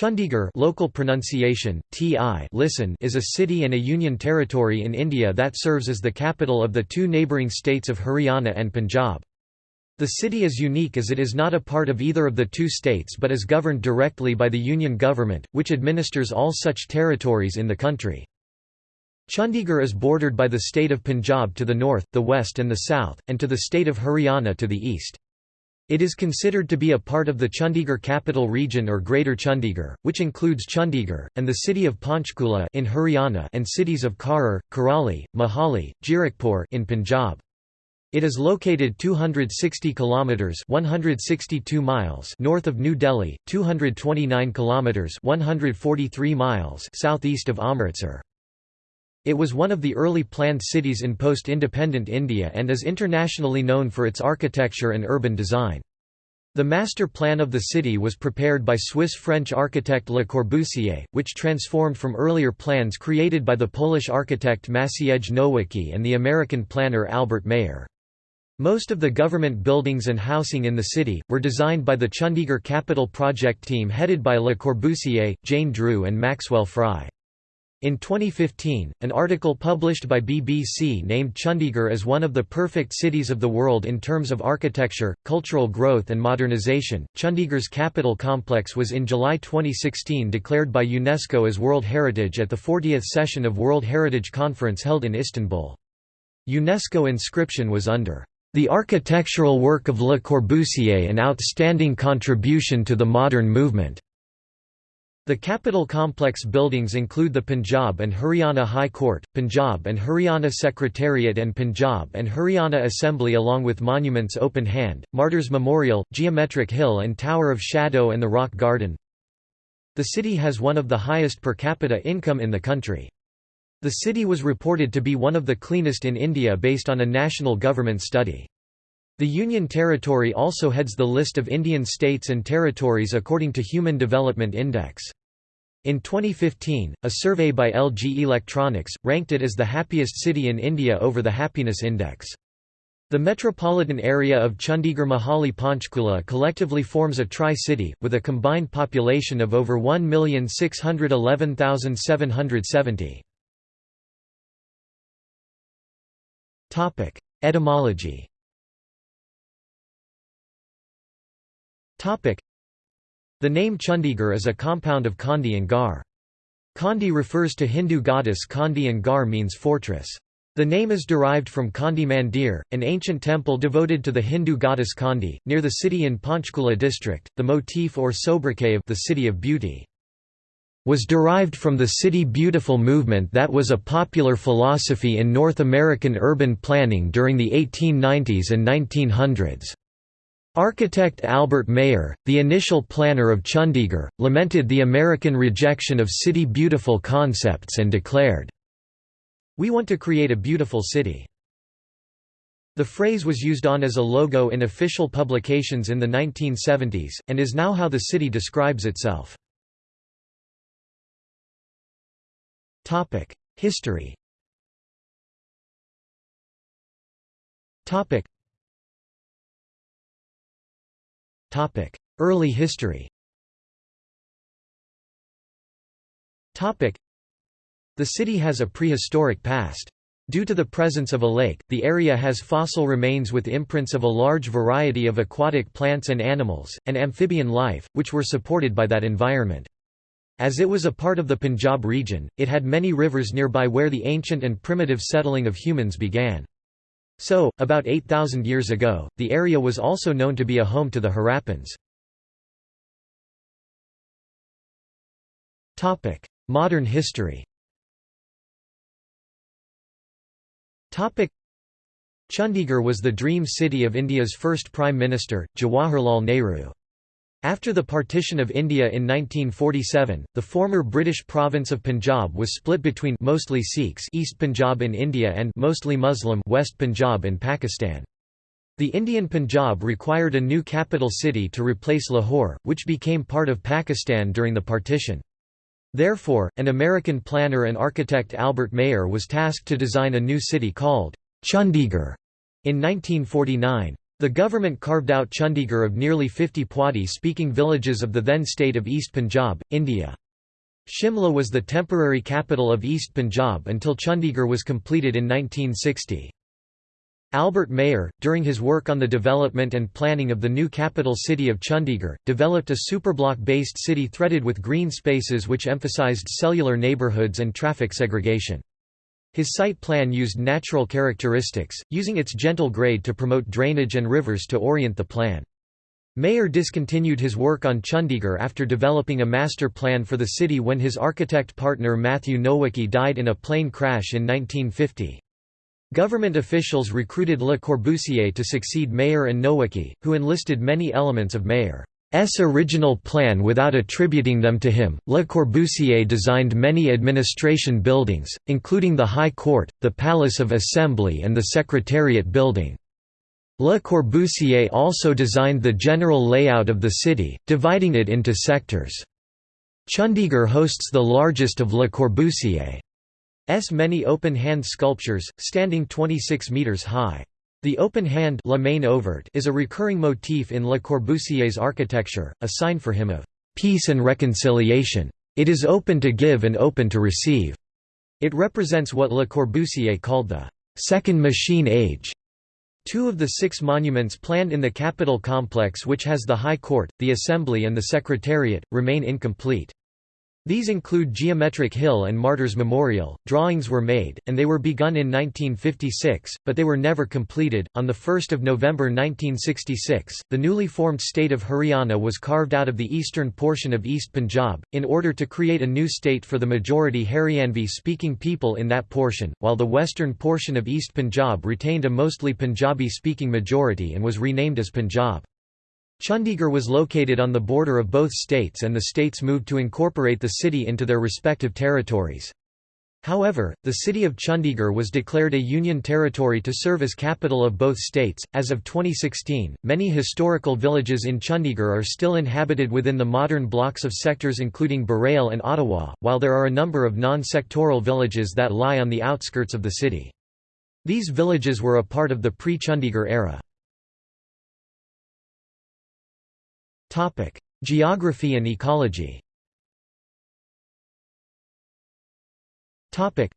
Chandigarh local pronunciation, TI listen is a city and a union territory in India that serves as the capital of the two neighbouring states of Haryana and Punjab. The city is unique as it is not a part of either of the two states but is governed directly by the union government, which administers all such territories in the country. Chandigarh is bordered by the state of Punjab to the north, the west and the south, and to the state of Haryana to the east. It is considered to be a part of the Chandigarh capital region or Greater Chandigarh, which includes Chandigarh, and the city of Panchkula in Haryana and cities of Kharar, Kurali, Mohali, Jirakpur in Punjab. It is located 260 kilometers 162 miles north of New Delhi, 229 kilometers 143 miles southeast of Amritsar. It was one of the early planned cities in post-independent India and is internationally known for its architecture and urban design. The master plan of the city was prepared by Swiss-French architect Le Corbusier, which transformed from earlier plans created by the Polish architect Maciej Nowicki and the American planner Albert Mayer. Most of the government buildings and housing in the city, were designed by the Chandigarh Capital Project team headed by Le Corbusier, Jane Drew and Maxwell Fry. In 2015, an article published by BBC named Chandigarh as one of the perfect cities of the world in terms of architecture, cultural growth, and modernization. Chandigarh's capital complex was in July 2016 declared by UNESCO as World Heritage at the 40th session of World Heritage Conference held in Istanbul. UNESCO inscription was under the architectural work of Le Corbusier an outstanding contribution to the modern movement. The capital complex buildings include the Punjab and Haryana High Court, Punjab and Haryana Secretariat and Punjab and Haryana Assembly along with monuments Open Hand, Martyrs Memorial, Geometric Hill and Tower of Shadow and the Rock Garden. The city has one of the highest per capita income in the country. The city was reported to be one of the cleanest in India based on a national government study. The Union Territory also heads the list of Indian states and territories according to Human Development Index. In 2015, a survey by LG Electronics, ranked it as the happiest city in India over the Happiness Index. The metropolitan area of Chandigarh Mohali Panchkula collectively forms a tri-city, with a combined population of over 1,611,770. Etymology the name Chandigarh is a compound of Chandi and Garh. Chandi refers to Hindu goddess Chandi and Garh means fortress. The name is derived from Chandi Mandir, an ancient temple devoted to the Hindu goddess Chandi, near the city in Panchkula district. The motif or sobriquet of the City of Beauty was derived from the City Beautiful movement that was a popular philosophy in North American urban planning during the 1890s and 1900s. Architect Albert Mayer, the initial planner of Chandigarh, lamented the American rejection of city beautiful concepts and declared, We want to create a beautiful city. The phrase was used on as a logo in official publications in the 1970s, and is now how the city describes itself. History Early history The city has a prehistoric past. Due to the presence of a lake, the area has fossil remains with imprints of a large variety of aquatic plants and animals, and amphibian life, which were supported by that environment. As it was a part of the Punjab region, it had many rivers nearby where the ancient and primitive settling of humans began. So, about 8,000 years ago, the area was also known to be a home to the Harappans. Modern history Chandigarh was the dream city of India's first Prime Minister, Jawaharlal Nehru. After the partition of India in 1947, the former British province of Punjab was split between mostly Sikhs East Punjab in India and mostly Muslim West Punjab in Pakistan. The Indian Punjab required a new capital city to replace Lahore, which became part of Pakistan during the partition. Therefore, an American planner and architect Albert Mayer was tasked to design a new city called Chandigarh in 1949. The government carved out Chandigarh of nearly 50 Puadhi-speaking villages of the then state of East Punjab, India. Shimla was the temporary capital of East Punjab until Chandigarh was completed in 1960. Albert Mayer, during his work on the development and planning of the new capital city of Chandigarh, developed a superblock-based city threaded with green spaces which emphasized cellular neighborhoods and traffic segregation. His site plan used natural characteristics, using its gentle grade to promote drainage and rivers to orient the plan. Mayer discontinued his work on Chandigarh after developing a master plan for the city when his architect partner Matthew Nowicki died in a plane crash in 1950. Government officials recruited Le Corbusier to succeed Mayer and Nowicki, who enlisted many elements of Mayer's original plan without attributing them to him. Le Corbusier designed many administration buildings, including the High Court, the Palace of Assembly, and the Secretariat building. Le Corbusier also designed the general layout of the city, dividing it into sectors. Chandigarh hosts the largest of Le Corbusier. S many open-hand sculptures, standing 26 metres high. The open hand La main ouverte is a recurring motif in Le Corbusier's architecture, a sign for him of peace and reconciliation. It is open to give and open to receive. It represents what Le Corbusier called the second machine age. Two of the six monuments planned in the Capitol complex which has the High Court, the Assembly and the Secretariat, remain incomplete. These include Geometric Hill and Martyrs Memorial. Drawings were made, and they were begun in 1956, but they were never completed. On the 1st of November 1966, the newly formed state of Haryana was carved out of the eastern portion of East Punjab, in order to create a new state for the majority Haryanvi-speaking people in that portion, while the western portion of East Punjab retained a mostly Punjabi-speaking majority and was renamed as Punjab. Chandigarh was located on the border of both states and the states moved to incorporate the city into their respective territories. However, the city of Chandigarh was declared a union territory to serve as capital of both states. As of 2016, many historical villages in Chandigarh are still inhabited within the modern blocks of sectors including Burail and Attawa, while there are a number of non sectoral villages that lie on the outskirts of the city. These villages were a part of the pre Chandigarh era. Topic: Geography and ecology. Topic.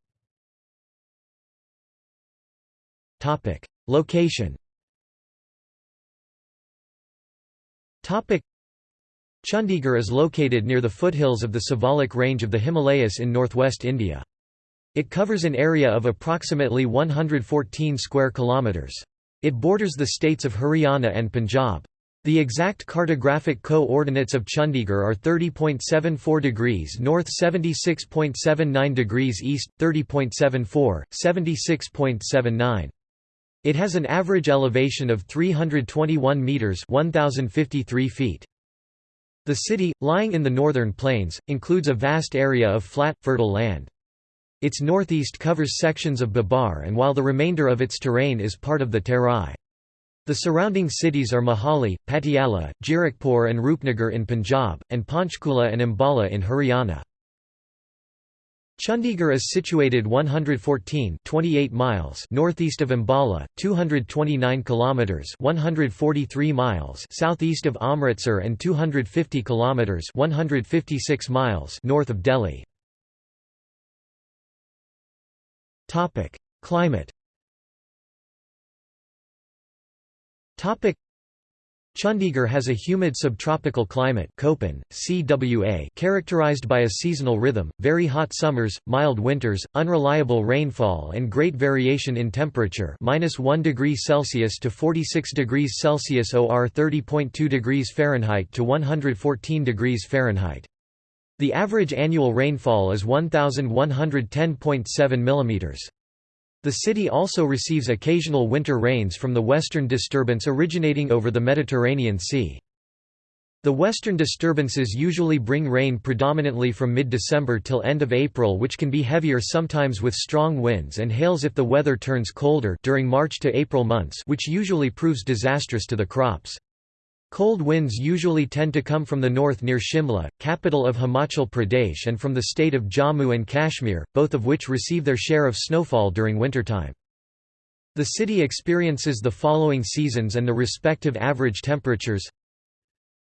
Topic: Location. Topic: Chandigarh is located near the foothills of the Siwalik range of the Himalayas in northwest India. It covers an area of approximately 114 square kilometers. It borders the states of Haryana and Punjab. The exact cartographic co-ordinates of Chandigarh are 30.74 degrees north 76.79 degrees east, 30.74, 76.79. It has an average elevation of 321 metres 1,053 feet. The city, lying in the northern plains, includes a vast area of flat, fertile land. Its northeast covers sections of Bhabar and while the remainder of its terrain is part of the Terai. The surrounding cities are Mohali, Patiala, Jirakpur and Rupnagar in Punjab, and Panchkula and Ambala in Haryana. Chandigarh is situated 114 28 miles northeast of Ambala, 229 kilometers 143 miles southeast of Amritsar and 250 kilometers 156 miles north of Delhi. Topic: Climate Chandigarh has a humid subtropical climate Köppen, CWA characterized by a seasonal rhythm, very hot summers, mild winters, unreliable rainfall and great variation in temperature -1 degrees Celsius to 46 degrees Celsius or 30.2 degrees Fahrenheit to 114 degrees Fahrenheit. The average annual rainfall is 1110.7 mm. The city also receives occasional winter rains from the western disturbance originating over the Mediterranean Sea. The western disturbances usually bring rain predominantly from mid-December till end of April which can be heavier sometimes with strong winds and hails if the weather turns colder during March to April months which usually proves disastrous to the crops. Cold winds usually tend to come from the north near Shimla, capital of Himachal Pradesh and from the state of Jammu and Kashmir, both of which receive their share of snowfall during wintertime. The city experiences the following seasons and the respective average temperatures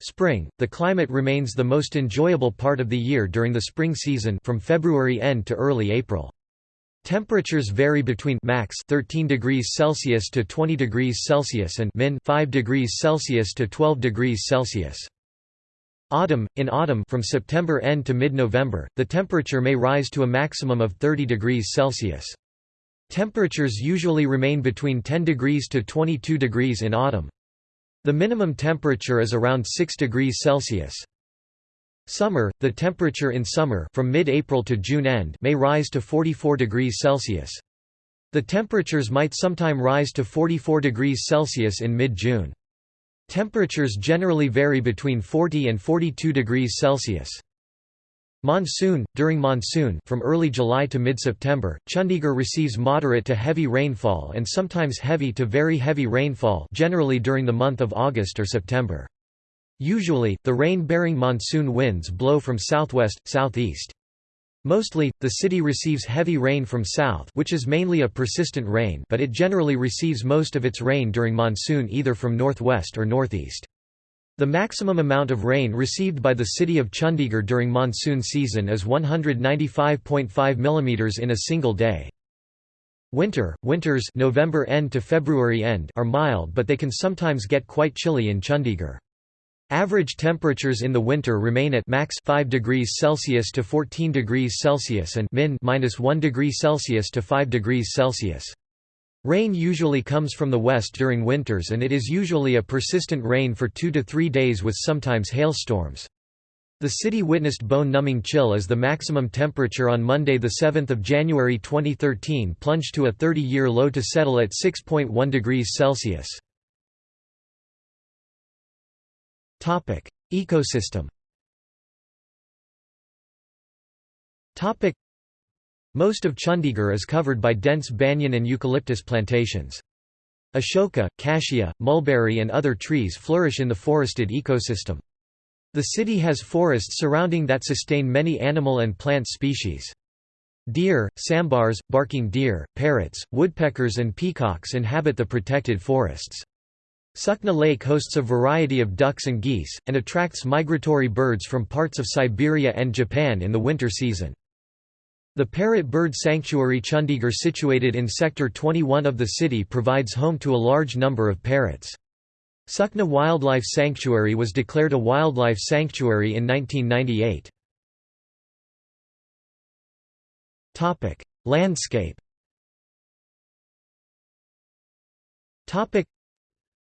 Spring, the climate remains the most enjoyable part of the year during the spring season from February end to early April. Temperatures vary between max 13 degrees Celsius to 20 degrees Celsius and min 5 degrees Celsius to 12 degrees Celsius. Autumn In autumn from September end to mid-November, the temperature may rise to a maximum of 30 degrees Celsius. Temperatures usually remain between 10 degrees to 22 degrees in autumn. The minimum temperature is around 6 degrees Celsius. Summer, the temperature in summer from mid-April to June end may rise to 44 degrees Celsius. The temperatures might sometime rise to 44 degrees Celsius in mid-June. Temperatures generally vary between 40 and 42 degrees Celsius. Monsoon During monsoon from early July to mid-September, Chandigarh receives moderate to heavy rainfall and sometimes heavy to very heavy rainfall generally during the month of August or September. Usually, the rain-bearing monsoon winds blow from southwest, southeast. Mostly, the city receives heavy rain from south which is mainly a persistent rain but it generally receives most of its rain during monsoon either from northwest or northeast. The maximum amount of rain received by the city of Chandigarh during monsoon season is 195.5 mm in a single day. Winter, winters November end to February end are mild but they can sometimes get quite chilly in Chandigarh. Average temperatures in the winter remain at max 5 degrees Celsius to 14 degrees Celsius and min minus 1 degree Celsius to 5 degrees Celsius. Rain usually comes from the west during winters and it is usually a persistent rain for two to three days with sometimes hailstorms. The city witnessed bone-numbing chill as the maximum temperature on Monday 7 January 2013 plunged to a 30-year low to settle at 6.1 degrees Celsius. Ecosystem Topic: most of Chandigarh is covered by dense banyan and eucalyptus plantations. Ashoka, cassia, mulberry and other trees flourish in the forested ecosystem. The city has forests surrounding that sustain many animal and plant species. Deer, sambars, barking deer, parrots, woodpeckers and peacocks inhabit the protected forests. Sukna Lake hosts a variety of ducks and geese, and attracts migratory birds from parts of Siberia and Japan in the winter season. The Parrot Bird Sanctuary Chandigarh situated in Sector 21 of the city provides home to a large number of parrots. Sukna Wildlife Sanctuary was declared a wildlife sanctuary in 1998. Landscape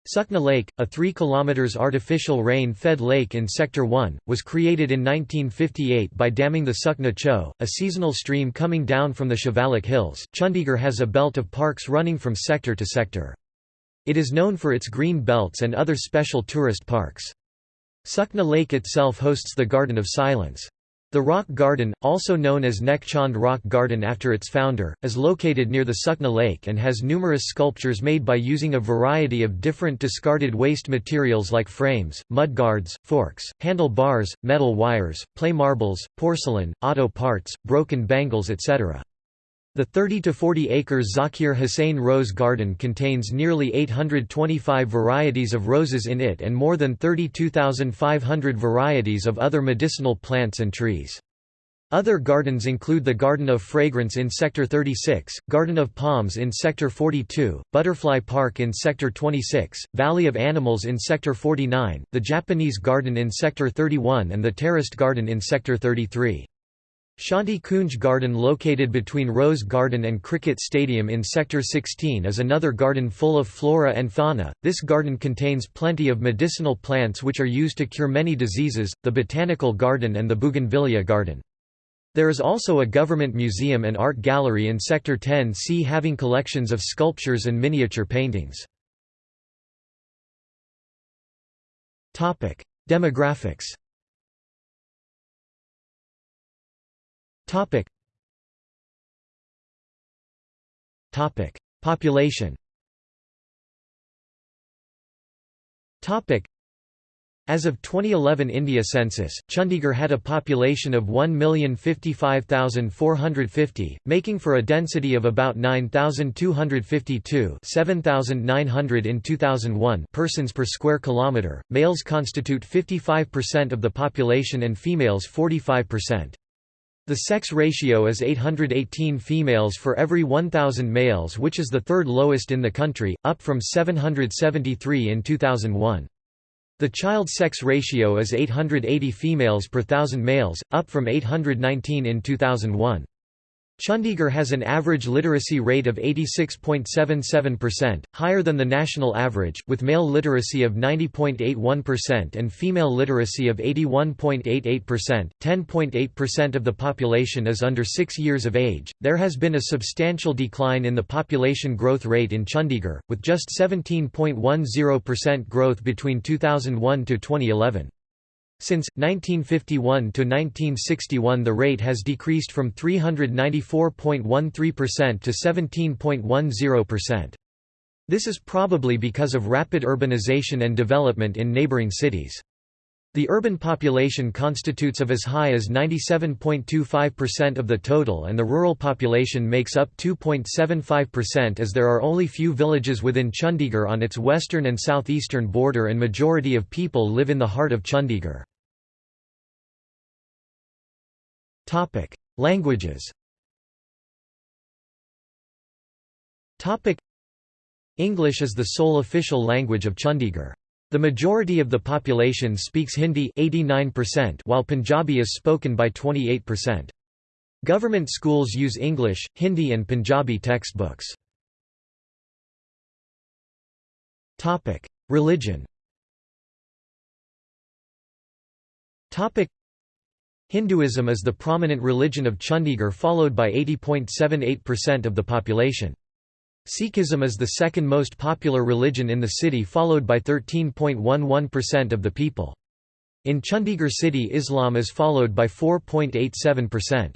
Sukna Lake, a 3 km artificial rain-fed lake in Sector 1, was created in 1958 by damming the Sukna Cho, a seasonal stream coming down from the Shivalik Hills. Chandigarh has a belt of parks running from sector to sector. It is known for its green belts and other special tourist parks. Sukna Lake itself hosts the Garden of Silence. The Rock Garden, also known as Nek Chand Rock Garden after its founder, is located near the Sukna Lake and has numerous sculptures made by using a variety of different discarded waste materials like frames, mudguards, forks, handle bars, metal wires, play marbles, porcelain, auto parts, broken bangles etc. The 30 to 40 acre Zakir Hussain Rose Garden contains nearly 825 varieties of roses in it and more than 32,500 varieties of other medicinal plants and trees. Other gardens include the Garden of Fragrance in Sector 36, Garden of Palms in Sector 42, Butterfly Park in Sector 26, Valley of Animals in Sector 49, the Japanese Garden in Sector 31 and the Terraced Garden in Sector 33. Shanti Kunj Garden located between Rose Garden and Cricket Stadium in Sector 16 is another garden full of flora and fauna. This garden contains plenty of medicinal plants which are used to cure many diseases, the Botanical Garden and the Bougainvillea Garden. There is also a government museum and art gallery in Sector 10C having collections of sculptures and miniature paintings. Demographics Topic. Topic. Population Topic. As of 2011 India census, Chandigarh had a population of 1,055,450, making for a density of about 9,252 7,900 in 2001 persons per square kilometre. Males constitute 55% of the population and females 45%. The sex ratio is 818 females for every 1,000 males which is the third lowest in the country, up from 773 in 2001. The child sex ratio is 880 females per thousand males, up from 819 in 2001. Chandigarh has an average literacy rate of 86.77%, higher than the national average, with male literacy of 90.81% and female literacy of 81.88%. 10.8% of the population is under 6 years of age. There has been a substantial decline in the population growth rate in Chandigarh, with just 17.10% growth between 2001 to 2011. Since 1951 to 1961 the rate has decreased from 394.13% to 17.10%. This is probably because of rapid urbanization and development in neighboring cities. The urban population constitutes of as high as 97.25% of the total and the rural population makes up 2.75% as there are only few villages within Chandigarh on its western and southeastern border and majority of people live in the heart of Chandigarh. Languages English is the sole official language of Chandigarh. The majority of the population speaks Hindi 89% while Punjabi is spoken by 28%. Government schools use English, Hindi and Punjabi textbooks. Religion Hinduism is the prominent religion of Chandigarh followed by 80.78% of the population. Sikhism is the second most popular religion in the city followed by 13.11% of the people. In Chandigarh city Islam is followed by 4.87%.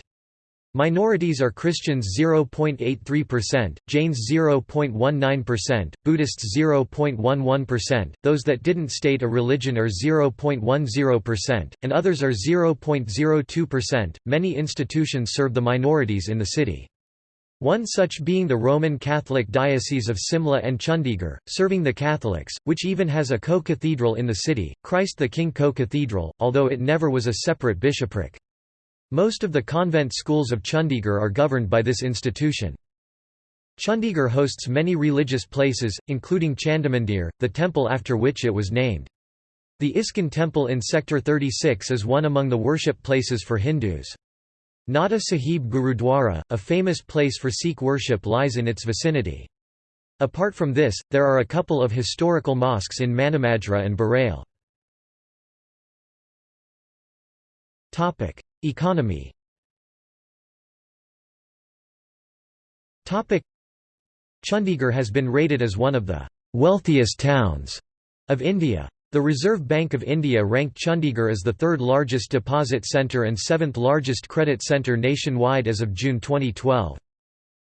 Minorities are Christians 0.83%, Jains 0.19%, Buddhists 0.11%, those that didn't state a religion are 0.10%, and others are 0.02%. Many institutions serve the minorities in the city. One such being the Roman Catholic Diocese of Simla and Chandigarh, serving the Catholics, which even has a co-cathedral in the city, Christ the King Co-Cathedral, although it never was a separate bishopric. Most of the convent schools of Chandigarh are governed by this institution. Chandigarh hosts many religious places, including Chandimandir, the temple after which it was named. The ISKCON temple in Sector 36 is one among the worship places for Hindus. Nada Sahib Gurudwara, a famous place for Sikh worship lies in its vicinity. Apart from this, there are a couple of historical mosques in Manimajra and Burail. Economy Chandigarh has been rated as one of the wealthiest towns of India. The Reserve Bank of India ranked Chandigarh as the third largest deposit centre and seventh largest credit centre nationwide as of June 2012.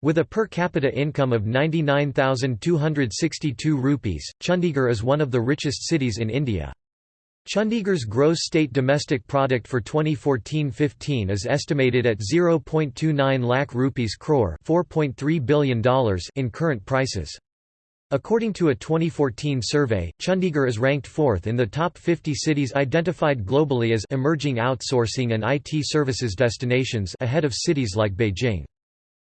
With a per capita income of 99,262 rupees, Chandigarh is one of the richest cities in India. Chandigarh's gross state domestic product for 2014-15 is estimated at 0.29 lakh rupees crore $4.3 billion in current prices. According to a 2014 survey, Chandigarh is ranked fourth in the top 50 cities identified globally as emerging outsourcing and IT services destinations ahead of cities like Beijing.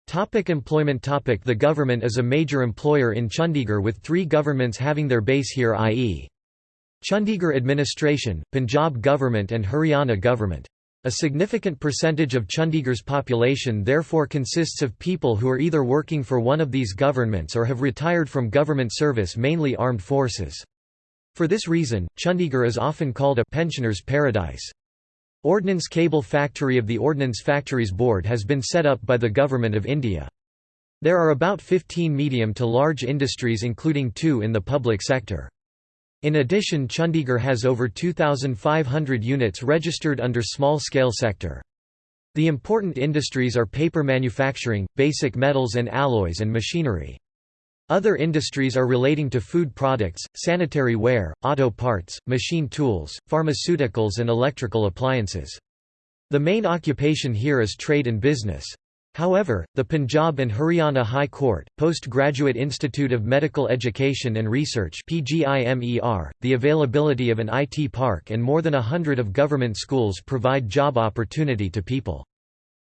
Topic employment topic The government is a major employer in Chandigarh with three governments having their base here i.e. Chandigarh administration, Punjab government and Haryana government. A significant percentage of Chandigarh's population therefore consists of people who are either working for one of these governments or have retired from government service mainly armed forces. For this reason, Chandigarh is often called a pensioner's paradise. Ordnance Cable Factory of the Ordnance Factories Board has been set up by the Government of India. There are about 15 medium to large industries including two in the public sector. In addition Chandigarh has over 2,500 units registered under small-scale sector. The important industries are paper manufacturing, basic metals and alloys and machinery. Other industries are relating to food products, sanitary ware, auto parts, machine tools, pharmaceuticals and electrical appliances. The main occupation here is trade and business. However, the Punjab and Haryana High Court, Postgraduate Institute of Medical Education and Research the availability of an IT park and more than a hundred of government schools provide job opportunity to people.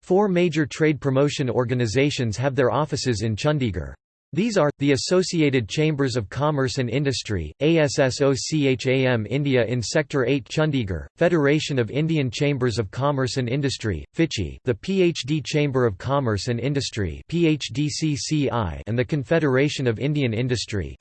Four major trade promotion organizations have their offices in Chandigarh. These are, the Associated Chambers of Commerce and Industry, ASSOCHAM India in Sector 8 Chandigarh, Federation of Indian Chambers of Commerce and Industry, FICCI, the PhD Chamber of Commerce and Industry and the Confederation of Indian Industry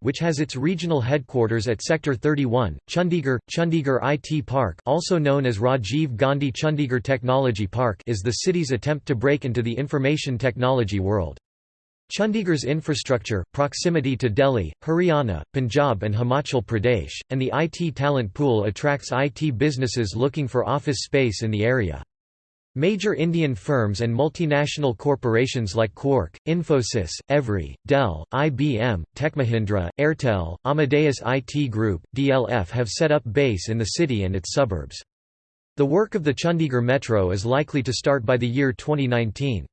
which has its regional headquarters at Sector 31, Chandigarh. Chandigarh IT Park also known as Rajiv Gandhi Chandigarh Technology Park is the city's attempt to break into the information technology world. Chandigarh's infrastructure, proximity to Delhi, Haryana, Punjab and Himachal Pradesh, and the IT talent pool attracts IT businesses looking for office space in the area. Major Indian firms and multinational corporations like Quark, Infosys, EVRY, Dell, IBM, Techmahindra, Airtel, Amadeus IT Group, DLF have set up base in the city and its suburbs. The work of the Chandigarh Metro is likely to start by the year 2019.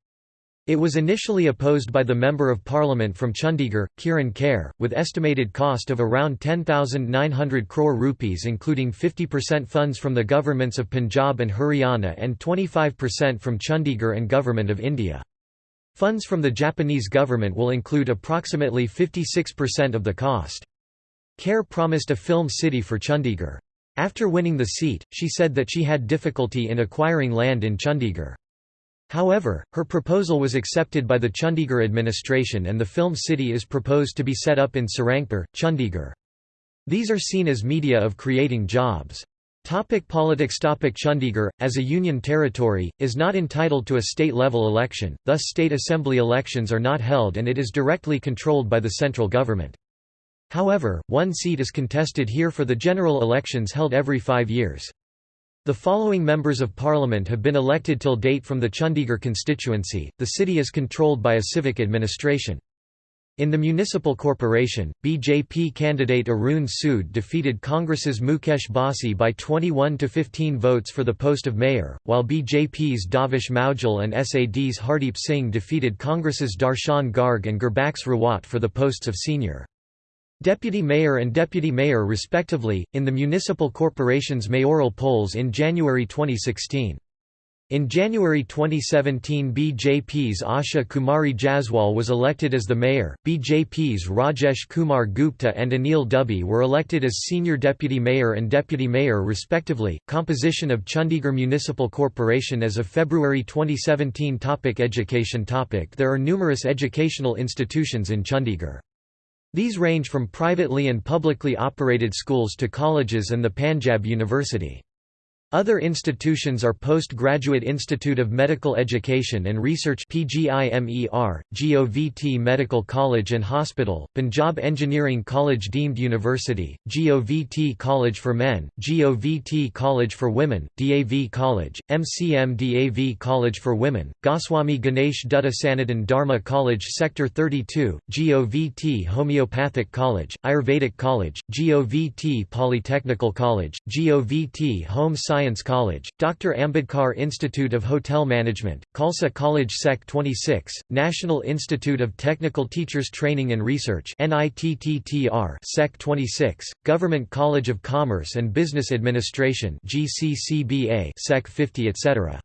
It was initially opposed by the Member of Parliament from Chandigarh, Kirron Kher, with estimated cost of around 10,900 crore rupees including 50% funds from the governments of Punjab and Haryana and 25% from Chandigarh and Government of India. Funds from the Japanese government will include approximately 56% of the cost. Kher promised a film city for Chandigarh. After winning the seat, she said that she had difficulty in acquiring land in Chandigarh. However, her proposal was accepted by the Chandigarh administration and the film city is proposed to be set up in Sarangpur, Chandigarh. These are seen as media of creating jobs. Topic politics Topic Chandigarh, as a union territory, is not entitled to a state-level election, thus state assembly elections are not held and it is directly controlled by the central government. However, one seat is contested here for the general elections held every five years. The following members of parliament have been elected till date from the Chandigarh constituency. The city is controlled by a civic administration. In the municipal corporation, BJP candidate Arun Sood defeated Congress's Mukesh Bassi by 21 to 15 votes for the post of mayor, while BJP's Davesh Moudgil and SAD's Hardeep Singh defeated Congress's Darshan Garg and Gurbax Rawat for the posts of senior Deputy Mayor and Deputy Mayor respectively, in the municipal corporation's mayoral polls in January 2016. In January 2017 BJP's Asha Kumari Jaswal was elected as the mayor, BJP's Rajesh Kumar Gupta and Anil Dubey were elected as senior deputy mayor and deputy mayor respectively. Composition of Chandigarh Municipal Corporation as of February 2017 topic Education topic There are numerous educational institutions in Chandigarh. These range from privately and publicly operated schools to colleges and the Panjab University. Other institutions are Postgraduate Institute of Medical Education and Research PGIMER, GOVT Medical College and Hospital, Punjab Engineering College Deemed University, GOVT College for Men, GOVT College for Women, DAV College, MCM DAV College for Women, Goswami Ganesh Dutta Sanatan Dharma College Sector 32, GOVT Homeopathic College, Ayurvedic College, GOVT Polytechnical College, GOVT Home Science Science College, Dr. Ambedkar Institute of Hotel Management, Khalsa College Sec 26, National Institute of Technical Teachers Training and Research Sec 26, Government College of Commerce and Business Administration Sec 50 etc.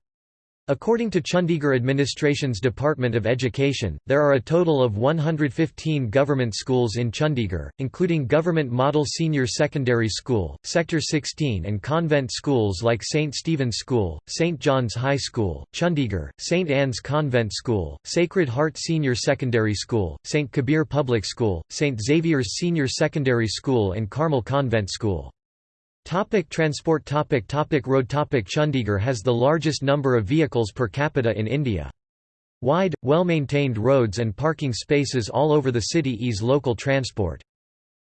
According to Chandigarh Administration's Department of Education, there are a total of 115 government schools in Chandigarh, including Government Model Senior Secondary School, Sector 16 and convent schools like St. Stephen's School, St. John's High School, Chandigarh, St. Anne's Convent School, Sacred Heart Senior Secondary School, St. Kabir Public School, St. Xavier's Senior Secondary School and Carmel Convent School. Topic transport topic topic Road topic Chandigarh has the largest number of vehicles per capita in India. Wide, well-maintained roads and parking spaces all over the city ease local transport.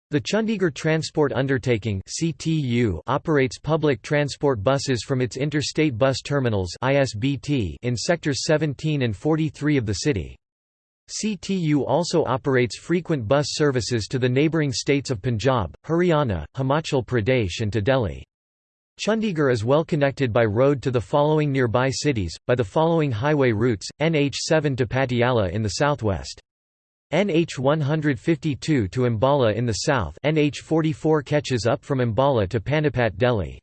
The Chandigarh Transport Undertaking (CTU) operates public transport buses from its interstate bus terminals (ISBT) in sectors 17 and 43 of the city. CTU also operates frequent bus services to the neighbouring states of Punjab, Haryana, Himachal Pradesh and to Delhi. Chandigarh is well connected by road to the following nearby cities, by the following highway routes, NH7 to Patiala in the southwest. NH 152 to Ambala in the south NH 44 catches up from Ambala to Panipat Delhi.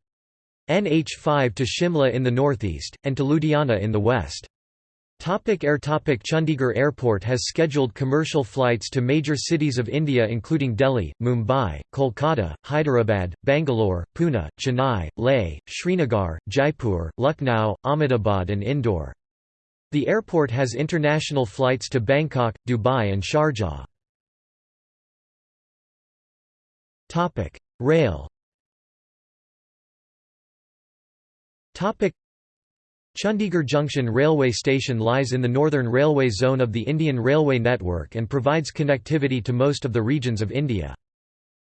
NH 5 to Shimla in the northeast, and to Ludhiana in the west. Topic Air Topic Chandigarh Airport has scheduled commercial flights to major cities of India including Delhi, Mumbai, Kolkata, Hyderabad, Bangalore, Pune, Chennai, Leh, Srinagar, Jaipur, Lucknow, Ahmedabad and Indore. The airport has international flights to Bangkok, Dubai and Sharjah. Rail Chandigarh Junction railway station lies in the northern railway zone of the Indian Railway network and provides connectivity to most of the regions of India.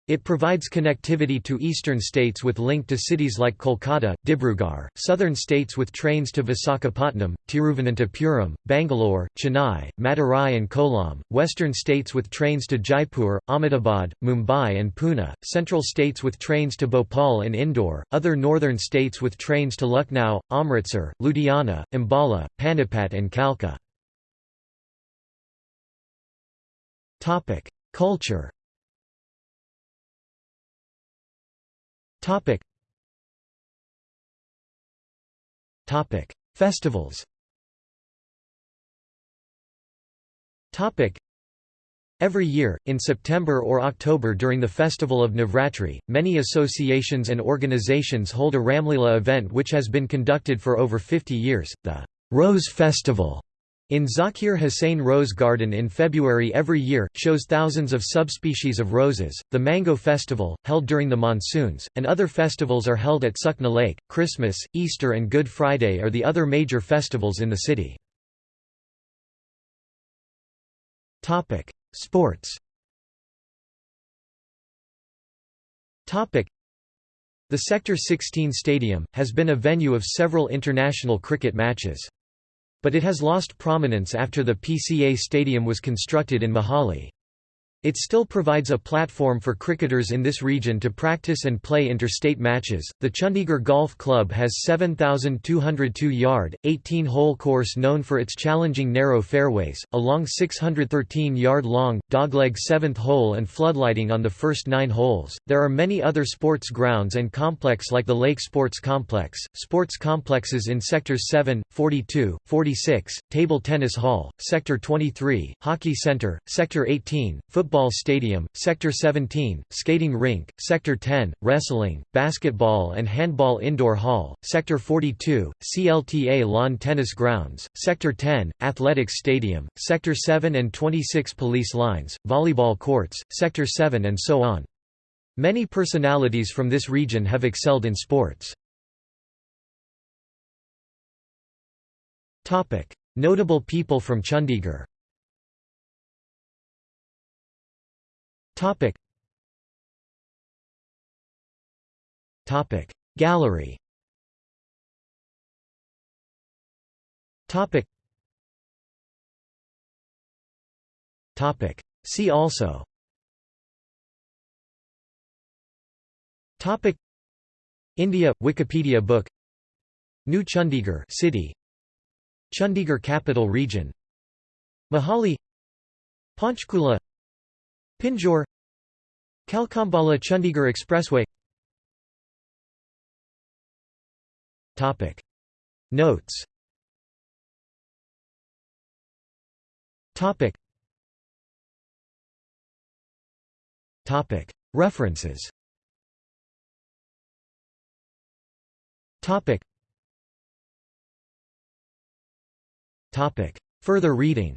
It provides connectivity to eastern states with link to cities like Kolkata, Dibrugarh, southern states with trains to Visakhapatnam, Tiruvananthapuram, Bangalore, Chennai, Madurai and Kollam, western states with trains to Jaipur, Ahmedabad, Mumbai and Pune, central states with trains to Bhopal and Indore, other northern states with trains to Lucknow, Amritsar, Ludhiana, Ambala, Panipat and Kalka. Culture Topic. Topic. Festivals Topic. Every year, in September or October during the festival of Navratri, many associations and organizations hold a Ramlila event which has been conducted for over 50 years, the Rose Festival. In Zakir Hussain Rose Garden in February every year, shows thousands of subspecies of roses. The Mango Festival, held during the monsoons, and other festivals are held at Sukna Lake. Christmas, Easter, and Good Friday are the other major festivals in the city. Sports. The Sector 16 Stadium has been a venue of several international cricket matches. But it has lost prominence after the PCA Stadium was constructed in Mohali. It still provides a platform for cricketers in this region to practice and play interstate matches. The Chandigarh Golf Club has 7,202 yard, 18 hole course known for its challenging narrow fairways, a long 613 yard long, dogleg 7th hole, and floodlighting on the first nine holes. There are many other sports grounds and complex like the Lake Sports Complex, sports complexes in Sectors 7, 42, 46, Table Tennis Hall, Sector 23, Hockey Center, Sector 18, Football Football Stadium, Sector 17, Skating Rink, Sector 10, Wrestling, Basketball and Handball Indoor Hall, Sector 42, CLTA Lawn Tennis Grounds, Sector 10, Athletics Stadium, Sector 7 and 26 Police Lines, Volleyball Courts, Sector 7 and so on. Many personalities from this region have excelled in sports. Notable people from Chandigarh Topic. Topic. Gallery Topic. Topic. See also Topic. India Wikipedia book New Chandigarh city Chandigarh capital region Mohali. Panchkula Pinjore Kalkambala Chandigarh Expressway. Topic. Notes. Topic. Topic. References. Topic. Topic. Further reading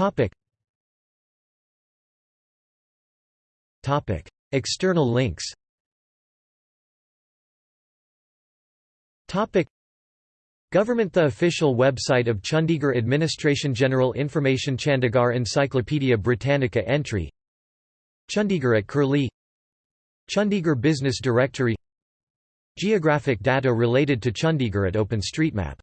Topic. Topic. External links Topic. Government The official website of Chandigarh Administration General Information Chandigarh Encyclopaedia Britannica entry Chandigarh at Curlie Chandigarh Business Directory Geographic data related to Chandigarh at OpenStreetMap